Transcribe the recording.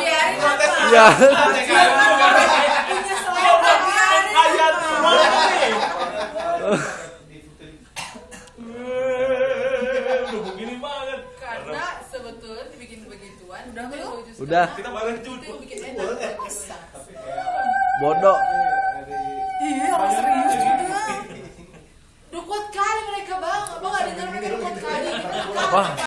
biarin apa Ya. Udah Udah Udah. Kita bareng itu Bodoh. iya orang serius juga kuat kali mereka bang abang gak dengar mereka kuat kali Wah.